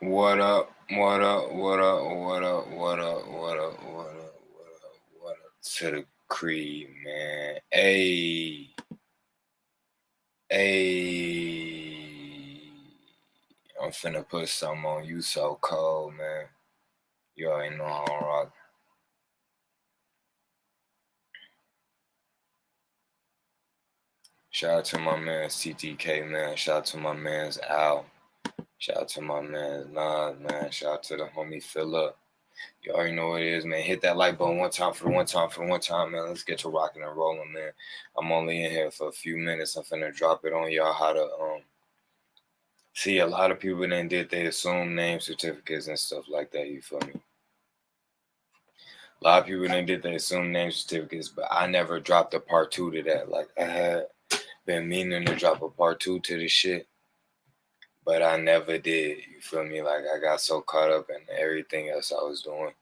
What up? What up? What up? What up? What up? What up? What up? What up? What up to the creed, man? Hey, hey, I'm finna put something on you so cold, man. You already know I'm rock. Shout out to my man CTK, man. Shout out to my man's Al. Shout out to my man Nas, man. Shout out to the homie Philip. You already know what it is, man. Hit that like button one time for one time for one time, man. Let's get to rocking and rolling, man. I'm only in here for a few minutes. I'm finna drop it on y'all how to um see a lot of people then did they assume name certificates and stuff like that. You feel me? A lot of people then did they assume name certificates, but I never dropped a part two to that. Like I had been meaning to drop a part two to this shit but I never did. You feel me? Like I got so caught up in everything else I was doing.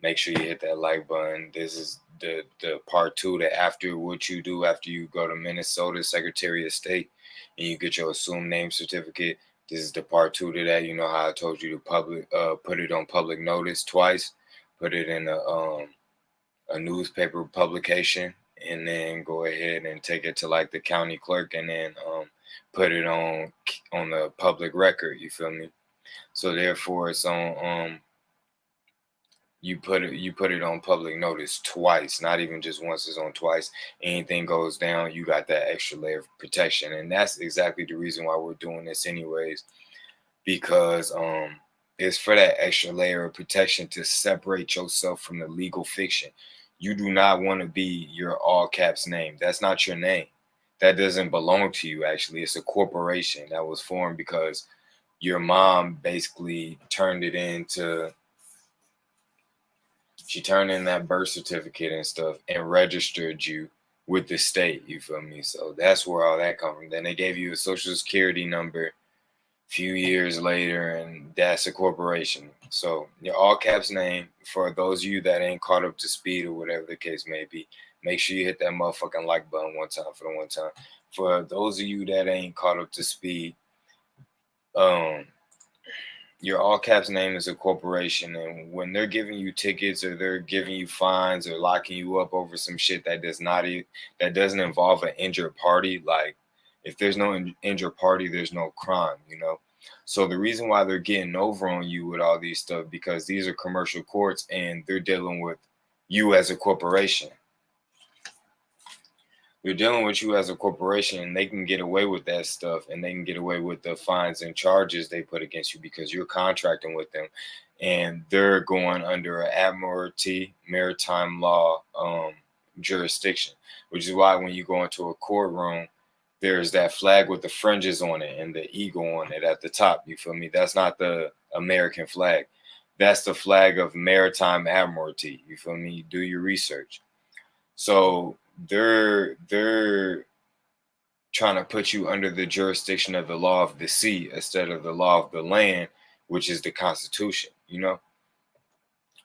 Make sure you hit that like button. This is the the part two that after what you do after you go to Minnesota Secretary of State and you get your assumed name certificate. This is the part two to that. You know how I told you to public uh put it on public notice twice, put it in a um a newspaper publication, and then go ahead and take it to like the county clerk and then um put it on on the public record. You feel me? So therefore, it's on. Um, you put it you put it on public notice twice, not even just once. It's on twice. Anything goes down, you got that extra layer of protection, and that's exactly the reason why we're doing this, anyways, because um, it's for that extra layer of protection to separate yourself from the legal fiction. You do not want to be your all caps name. That's not your name that doesn't belong to you actually. It's a corporation that was formed because your mom basically turned it into she turned in that birth certificate and stuff and registered you with the state you feel me? So that's where all that come from. Then they gave you a social security number a few years later and that's a corporation. So your all caps name for those of you that ain't caught up to speed or whatever the case may be Make sure you hit that motherfucking like button one time for the one time. For those of you that ain't caught up to speed, um, your all caps name is a corporation, and when they're giving you tickets or they're giving you fines or locking you up over some shit that does not that doesn't involve an injured party, like if there's no injured party, there's no crime, you know. So the reason why they're getting over on you with all these stuff because these are commercial courts and they're dealing with you as a corporation you're dealing with you as a corporation and they can get away with that stuff and they can get away with the fines and charges they put against you because you're contracting with them and they're going under an admiralty maritime law um, jurisdiction which is why when you go into a courtroom there's that flag with the fringes on it and the eagle on it at the top you feel me? That's not the american flag. That's the flag of maritime admiralty you feel me? Do your research. So they're they're trying to put you under the jurisdiction of the law of the sea instead of the law of the land, which is the Constitution. You know.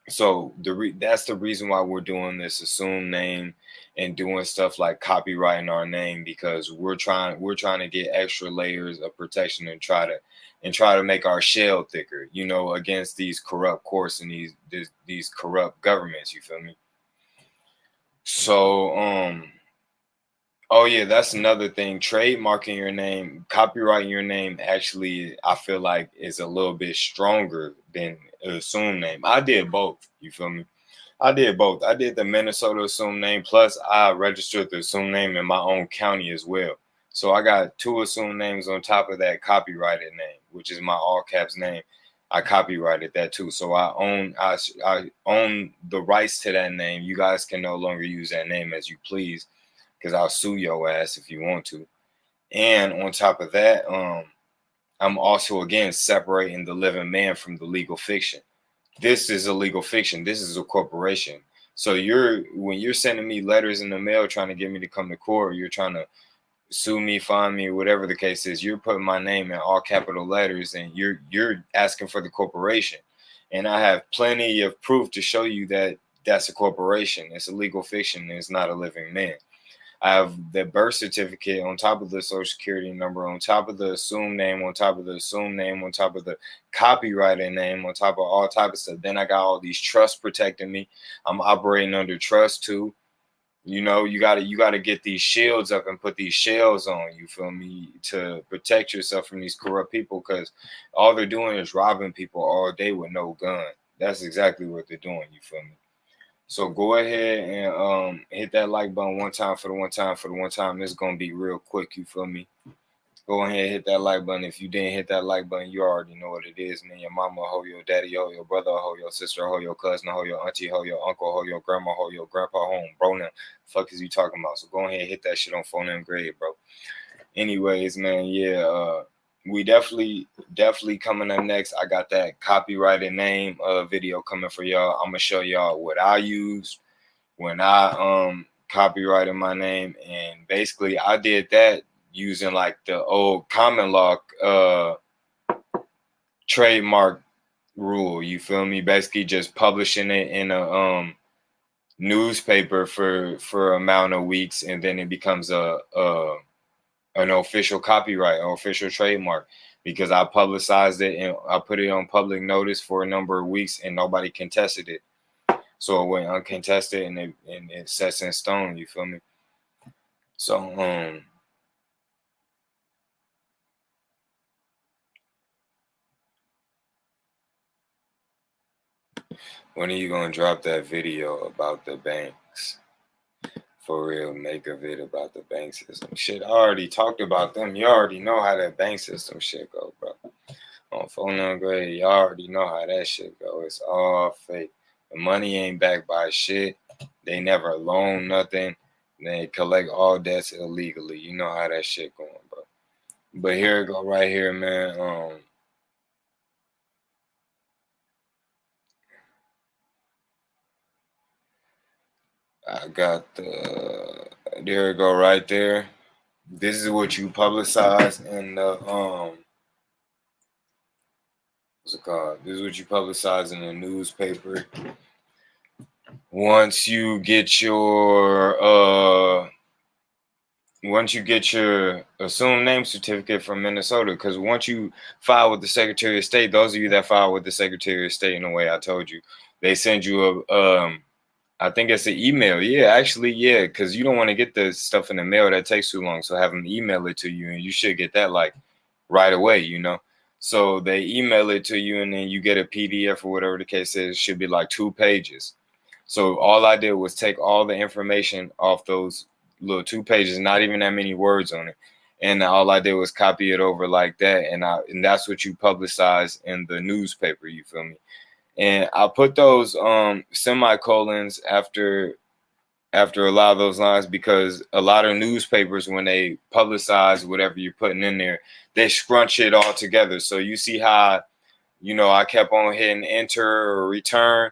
So the re- that's the reason why we're doing this assumed name and doing stuff like copyrighting our name because we're trying we're trying to get extra layers of protection and try to and try to make our shell thicker, you know, against these corrupt courts and these these, these corrupt governments. You feel me? So, um, oh yeah, that's another thing. Trademarking your name, copyrighting your name, actually, I feel like is a little bit stronger than assumed name. I did both. You feel me? I did both. I did the Minnesota assumed name, plus I registered the assumed name in my own county as well. So I got two assumed names on top of that copyrighted name, which is my all caps name. I copyrighted that too. So I own I, I own the rights to that name. You guys can no longer use that name as you please because I'll sue your ass if you want to. And on top of that, um, I'm also again separating the living man from the legal fiction. This is a legal fiction. This is a corporation. So you're when you're sending me letters in the mail trying to get me to come to court, you're trying to sue me, find me, whatever the case is, you're putting my name in all capital letters and you're you're asking for the corporation. And I have plenty of proof to show you that that's a corporation. It's a legal fiction. It's not a living man. I have the birth certificate on top of the social security number, on top of the assumed name, on top of the assumed name, on top of the copyrighted name, on top of all type of stuff. Then I got all these trusts protecting me. I'm operating under trust too. You know, you gotta you gotta get these shields up and put these shells on. You feel me to protect yourself from these corrupt people because all they're doing is robbing people all day with no gun. That's exactly what they're doing. You feel me? So go ahead and um, hit that like button one time for the one time for the one time. It's gonna be real quick. You feel me? Go ahead and hit that like button. If you didn't hit that like button, you already know what it is, man. Your mama, hold your daddy, hold your brother, hold your sister, hold your cousin, hold your auntie, hold your uncle, hold your grandma, hold your grandpa home, bro. Now, fuck is you talking about? So go ahead and hit that shit on phone and grade, bro. Anyways, man, yeah, uh, we definitely definitely coming up next i got that copyrighted name uh video coming for y'all i'm gonna show y'all what i used when i um copyrighted my name and basically i did that using like the old common law uh trademark rule you feel me basically just publishing it in a um newspaper for for amount of weeks and then it becomes a uh an official copyright or official trademark because I publicized it and I put it on public notice for a number of weeks and nobody contested it. So it went uncontested and it and it sets in stone, you feel me? So um when are you gonna drop that video about the banks? for real make a it about the bank system. Shit, I already talked about them. You already know how that bank system shit go, bro. On phone upgrade, you already know how that shit go. It's all fake. The money ain't backed by shit. They never loan nothing. They collect all debts illegally. You know how that shit going, bro. But here it go right here, man. Um I got the there you go right there. This is what you publicize in the um what's it called? This is what you publicize in the newspaper. Once you get your uh once you get your assumed name certificate from Minnesota, because once you file with the Secretary of State, those of you that file with the Secretary of State in the way I told you, they send you a um I think it's an email. Yeah, actually, yeah, because you don't want to get the stuff in the mail that takes too long. So have them email it to you, and you should get that like right away. You know, so they email it to you, and then you get a PDF or whatever the case is. It should be like two pages. So all I did was take all the information off those little two pages, not even that many words on it, and all I did was copy it over like that, and I and that's what you publicize in the newspaper. You feel me? And I'll put those um semicolons after after a lot of those lines because a lot of newspapers when they publicize whatever you're putting in there they scrunch it all together. So you see how you know I kept on hitting enter or return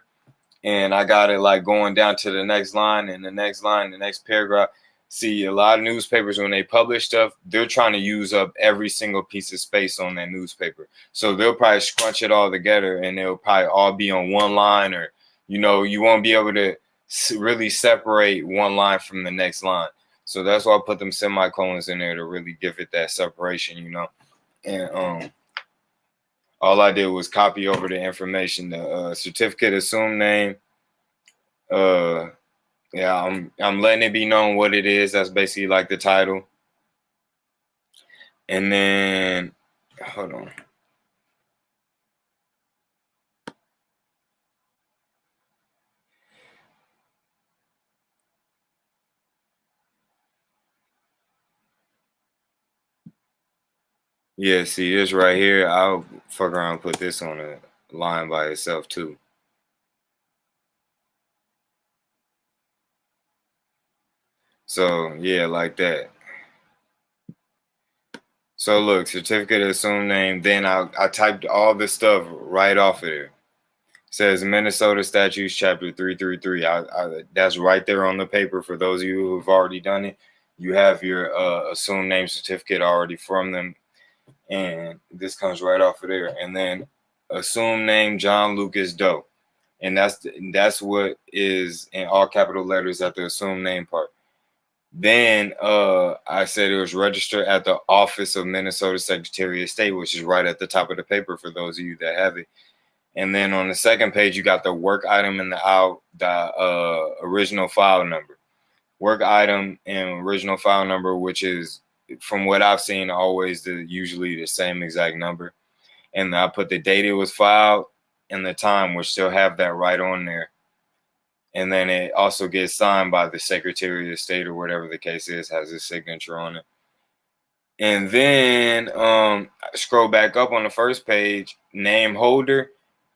and I got it like going down to the next line and the next line the next paragraph see a lot of newspapers when they publish stuff they're trying to use up every single piece of space on that newspaper. So they'll probably scrunch it all together and they'll probably all be on one line or you know you won't be able to really separate one line from the next line. So that's why i put them semicolons in there to really give it that separation you know? And um all i did was copy over the information the uh, certificate assumed name uh yeah, I'm I'm letting it be known what it is. That's basically like the title. And then hold on. Yeah, see this right here. I'll fuck around put this on a line by itself too. So yeah, like that. So look, certificate of assumed name. Then I, I typed all this stuff right off of there. It says Minnesota Statutes Chapter 333. I, I, that's right there on the paper for those of you who've already done it. You have your uh, assumed name certificate already from them. And this comes right off of there. And then assumed name John Lucas Doe. And that's that's what is in all capital letters at the assumed name part Then uh, I said it was registered at the Office of Minnesota Secretary of State, which is right at the top of the paper for those of you that have it. And then on the second page, you got the work item and the out the uh, original file number. Work item and original file number, which is from what I've seen, always the usually the same exact number. And I put the date it was filed and the time, which still have that right on there and then it also gets signed by the Secretary of State or whatever the case is, has his signature on it. And then um, scroll back up on the first page, name holder.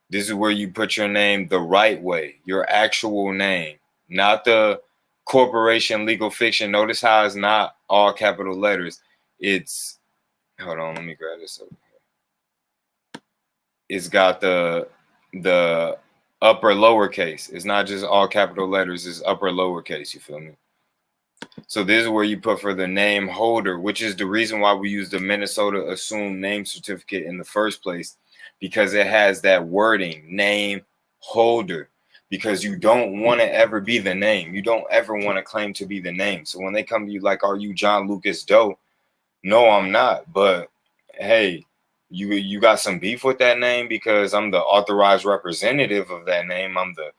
This is where you put your name the right way, your actual name, not the corporation legal fiction. Notice how it's not all capital letters. It's hold on, let me grab this over here. It's got the the upper lowercase. It's not just all capital letters, it's upper lowercase. You feel me? So this is where you put for the name holder, which is the reason why we use the Minnesota assumed name certificate in the first place, because it has that wording name holder. Because you don't want to ever be the name. You don't ever want to claim to be the name. So when they come to you like, are you John Lucas Doe? No, I'm not. But hey, you you got some beef with that name because I'm the authorized representative of that name. I'm the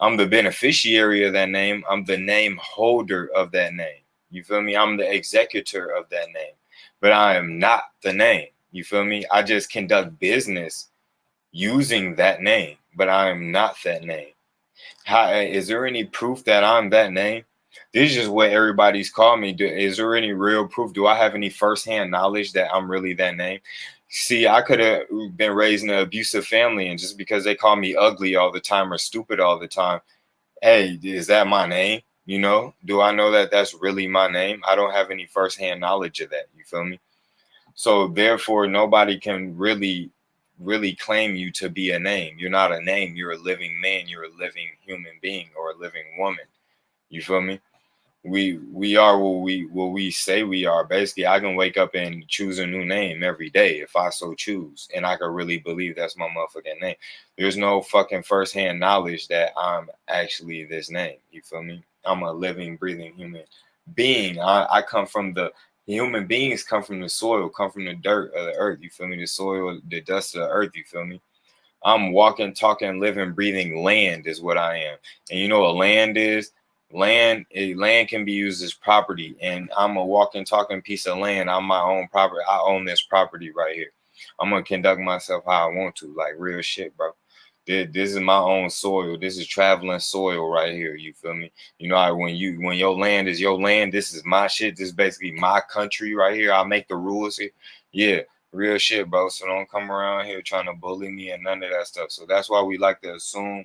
I'm the beneficiary of that name. I'm the name holder of that name. You feel me? I'm the executor of that name. But I am not the name. You feel me? I just conduct business using that name, but I am not that name. How is there any proof that I'm that name? This is what everybody's called me. Do, is there any real proof? Do I have any firsthand knowledge that I'm really that name? See, I could have been raised in an abusive family, and just because they call me ugly all the time or stupid all the time, hey, is that my name? You know, do I know that that's really my name? I don't have any firsthand knowledge of that. You feel me? So therefore, nobody can really, really claim you to be a name. You're not a name. You're a living man. You're a living human being or a living woman. You feel me? We we are what we what we say we are. Basically, I can wake up and choose a new name every day if I so choose, and I can really believe that's my motherfucking name. There's no fucking firsthand knowledge that I'm actually this name. You feel me? I'm a living, breathing human being. I, I come from the human beings come from the soil, come from the dirt of the earth. You feel me? The soil, the dust of the earth. You feel me? I'm walking, talking, living, breathing land is what I am. And you know what land is? Land eh, land can be used as property and i'm a walking talking piece of land. I'm my own property. I own this property right here. I'm gonna conduct myself how i want to like real shit bro. This this is my own soil. This is traveling soil right here you feel me? You know I when you when your land is your land this is my shit. This is basically my country right here. I make the rules here. Yeah real shit bro. So don't come around here trying to bully me and none of that stuff. So that's why we like to assume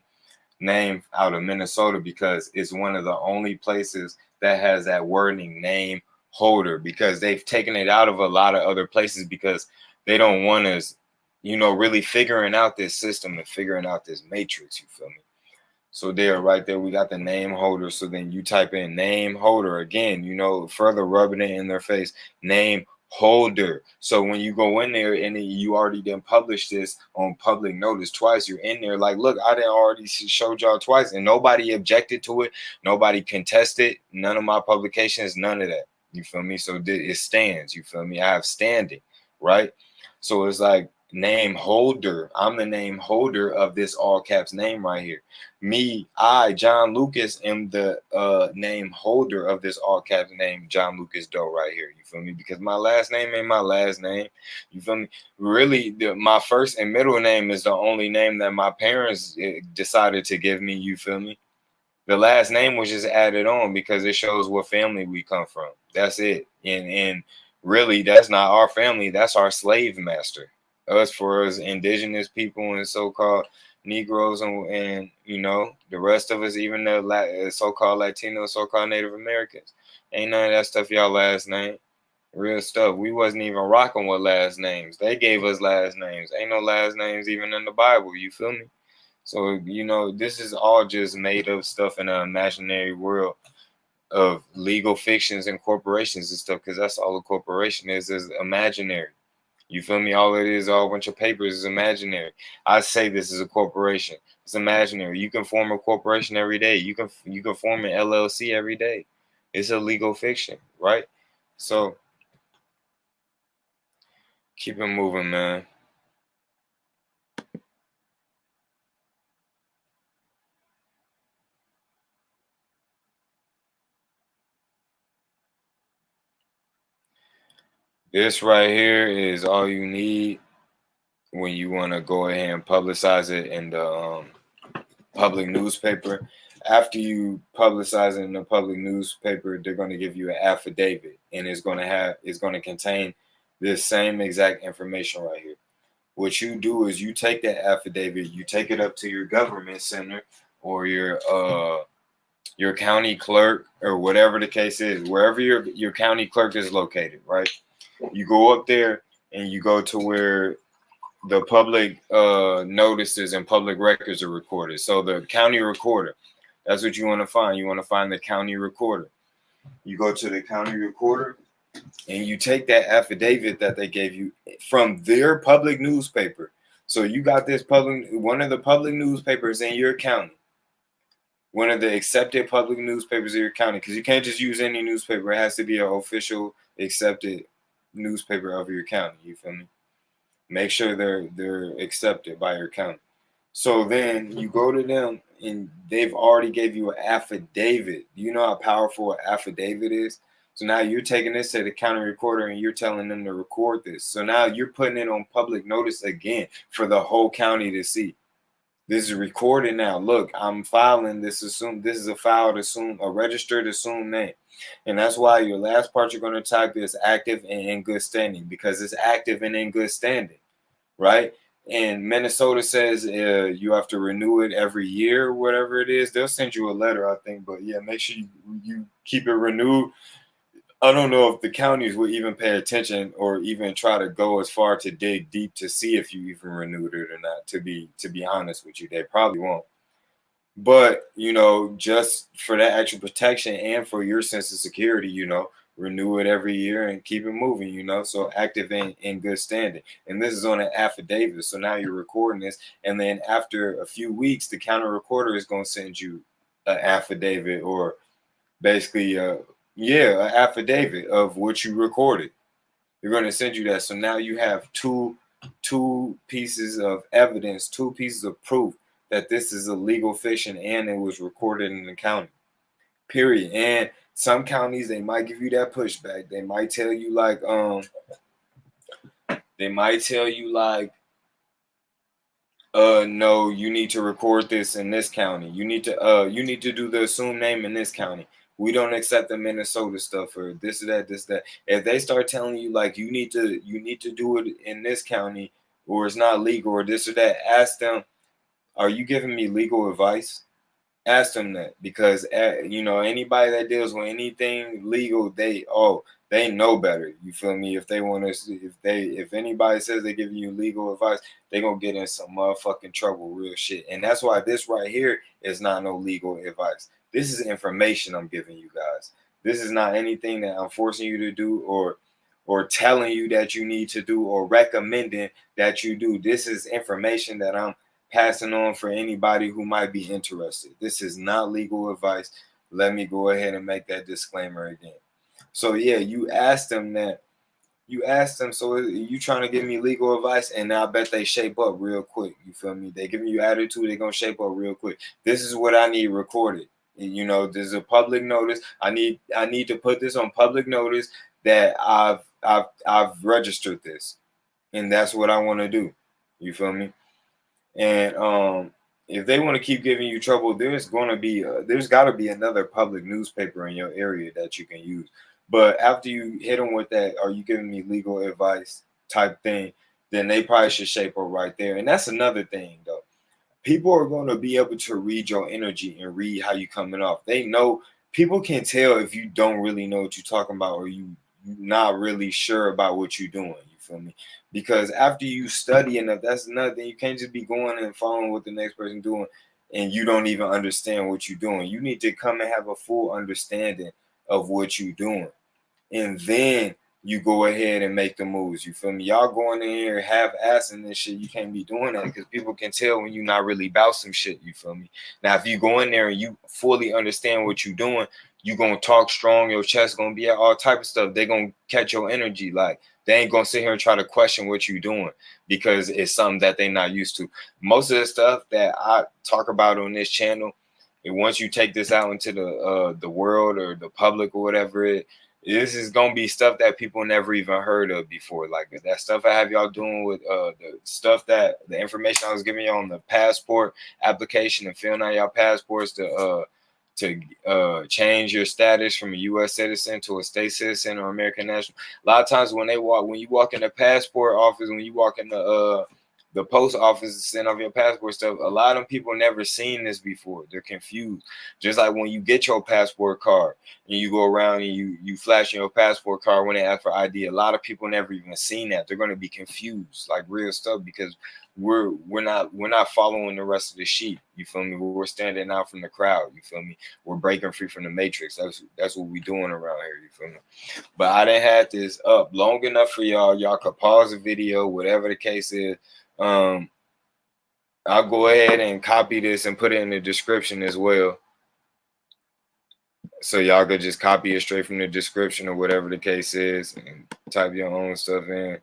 name out of Minnesota because it's one of the only places that has that wording name holder because they've taken it out of a lot of other places because they don't want us, you know, really figuring out this system and figuring out this matrix. You feel me? So there, right there, we got the name holder. So then you type in name holder again, you know, further rubbing it in their face, name holder. So when you go in there and you already done published this on public notice twice, you're in there like, look, I didn't already showed y'all twice, and nobody objected to it, nobody contested, none of my publications, none of that. You feel me? So it stands. You feel me? I have standing, right? So it's like name holder. I'm the name holder of this all caps name right here. Me, I, John Lucas, am the uh, name holder of this all caps name, John Lucas Doe, right here. You feel me? Because my last name ain't my last name. You feel me? Really, the, my first and middle name is the only name that my parents eh, decided to give me. You feel me? The last name was just added on because it shows what family we come from. That's it. And and really, that's not our family. That's our slave master us for us indigenous people and so-called Negroes and, and you know the rest of us, even the uh, so-called Latino, so-called Native Americans. Ain't none of that stuff y'all last name. Real stuff. We wasn't even rocking with last names. They gave us last names. Ain't no last names even in the Bible. You feel me? So you know this is all just made up stuff in an imaginary world of legal fictions and corporations and stuff. Because that's all a corporation is is imaginary. You feel me? All it is, all a bunch of papers is imaginary. I say this is a corporation. It's imaginary. You can form a corporation every day. You can you can form an LLC every day. It's a legal fiction, right? So keep it moving, man. This right here is all you need when you want to go ahead and publicize it in the um, public newspaper. After you publicize it in the public newspaper, they're going to give you an affidavit, and it's going to have it's going to contain this same exact information right here. What you do is you take that affidavit, you take it up to your government center or your uh your county clerk or whatever the case is, wherever your your county clerk is located, right? You go up there and you go to where the public uh, notices and public records are recorded. So the county recorder, that's what you want to find. You want to find the county recorder. You go to the county recorder and you take that affidavit that they gave you from their public newspaper. So you got this public, one of the public newspapers in your county, one of the accepted public newspapers in your county, because you can't just use any newspaper. It has to be an official accepted newspaper of your county. You feel me? Make sure they're they're accepted by your county. So then you go to them and they've already gave you an affidavit. You know how powerful an affidavit is? So now you're taking this to the county recorder and you're telling them to record this. So now you're putting it on public notice again for the whole county to see. This is recorded now. Look, I'm filing this assume this is a filed assume a registered assumed name. And that's why your last part you're going to type is active and in good standing because it's active and in good standing, right? And Minnesota says uh, you have to renew it every year, whatever it is. They'll send you a letter, I think. But yeah, make sure you, you keep it renewed. I don't know if the counties will even pay attention or even try to go as far to dig deep to see if you even renewed it or not. To be to be honest with you, they probably won't. But you know, just for that extra protection and for your sense of security, you know, renew it every year and keep it moving, you know. So active and in good standing. And this is on an affidavit. So now you're recording this. And then after a few weeks, the counter recorder is going to send you an affidavit or basically uh yeah, an affidavit of what you recorded. They're going to send you that. So now you have two two pieces of evidence, two pieces of proof that this is a legal and it was recorded in the county. Period. And some counties they might give you that pushback. They might tell you like um they might tell you like uh no, you need to record this in this county. You need to uh you need to do the assumed name in this county. We don't accept the Minnesota stuff or this or that, this that. If they start telling you like you need to you need to do it in this county or it's not legal or this or that, ask them are you giving me legal advice? Ask them that because uh, you know anybody that deals with anything legal, they oh they know better. You feel me? If they want to, if they if anybody says they're giving you legal advice, they gonna get in some motherfucking trouble, real shit. And that's why this right here is not no legal advice. This is information I'm giving you guys. This is not anything that I'm forcing you to do or or telling you that you need to do or recommending that you do. This is information that I'm passing on for anybody who might be interested. This is not legal advice. Let me go ahead and make that disclaimer again. So yeah, you asked them that. You asked them, so you trying to give me legal advice, and I bet they shape up real quick. You feel me? They giving you attitude, they gonna shape up real quick. This is what I need recorded. You know, there's a public notice. I need I need to put this on public notice that I've I've I've registered this, and that's what I want to do. You feel me? And um, if they want to keep giving you trouble, there's going to be a, there's got to be another public newspaper in your area that you can use. But after you hit them with that, are you giving me legal advice type thing? Then they probably should shape up right there. And that's another thing though. People are going to be able to read your energy and read how you coming off. They know people can tell if you don't really know what you're talking about or you not really sure about what you're doing. Feel me? because after you study enough, that's nothing. You can't just be going and following what the next person doing, and you don't even understand what you're doing. You need to come and have a full understanding of what you're doing, and then you go ahead and make the moves. You feel me? Y'all going in here half assing this shit. You can't be doing that because people can tell when you're not really about some shit. You feel me? Now, if you go in there and you fully understand what you're doing, you gonna talk strong, your chest gonna be at all type of stuff. They gonna catch your energy. Like they ain't gonna sit here and try to question what you're doing because it's something that they not used to. Most of the stuff that I talk about on this channel, and once you take this out into the uh the world or the public or whatever it this is gonna be stuff that people never even heard of before. Like that stuff I have y'all doing with uh the stuff that the information I was giving you on the passport application and filling out your passports to uh to uh change your status from a US citizen to a state citizen or American national. A lot of times when they walk when you walk in the passport office, when you walk in the uh the post office send off your passport stuff. A lot of people never seen this before. They're confused. Just like when you get your passport card and you go around and you you flash your passport card when they ask for ID. A lot of people never even seen that. They're going to be confused, like real stuff, because we're we're not we're not following the rest of the sheep. You feel me? We're standing out from the crowd. You feel me? We're breaking free from the matrix. That's that's what we're doing around here. You feel me? But I didn't have this up long enough for y'all. Y'all could pause the video, whatever the case is um, I'll go ahead and copy this and put it in the description as well. So y'all could just copy it straight from the description or whatever the case is and type your own stuff in.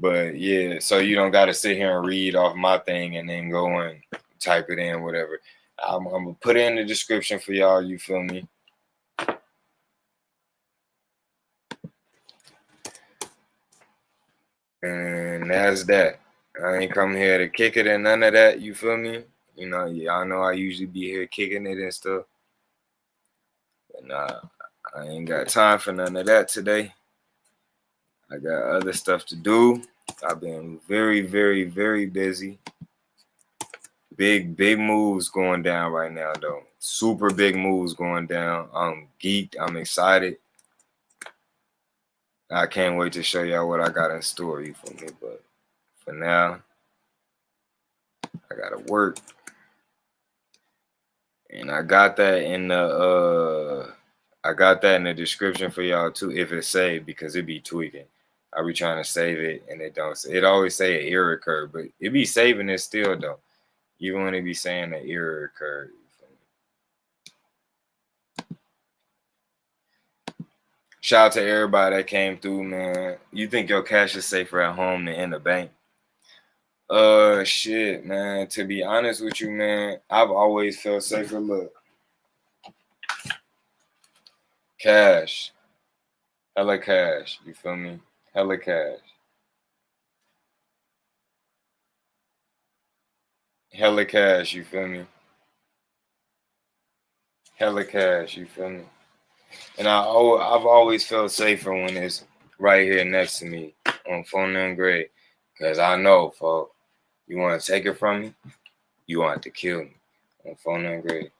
But yeah, so you don't got to sit here and read off my thing and then go and type it in, whatever. I'm, I'm gonna put it in the description for y'all. You feel me? And that's that. I ain't come here to kick it and none of that. You feel me? You know, y'all know I usually be here kicking it and stuff. But nah, I ain't got time for none of that today. I got other stuff to do. I've been very, very, very busy. Big, big moves going down right now, though. Super big moves going down. I'm geeked. I'm excited. I can't wait to show y'all what I got in store. You feel me? But for now, I gotta work. And I got that in the uh I got that in the description for y'all too if it's saved because it be tweaking. I be trying to save it and it don't it always say an error occurred, but it be saving it still though. Even when it be saying an error occurred. Shout out to everybody that came through, man. You think your cash is safer at home than in the bank? Uh, shit, man. To be honest with you, man, I've always felt safer. Look, cash, hella cash. You feel me? Hella cash. Hella cash. You feel me? Hella cash. You feel me? And I, I've always felt safer when it's right here next to me on phone and grade. Cause I know, folks. You want to take it from me? You want to kill me on phone grade.